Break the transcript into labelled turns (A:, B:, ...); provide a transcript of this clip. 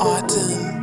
A: Autumn.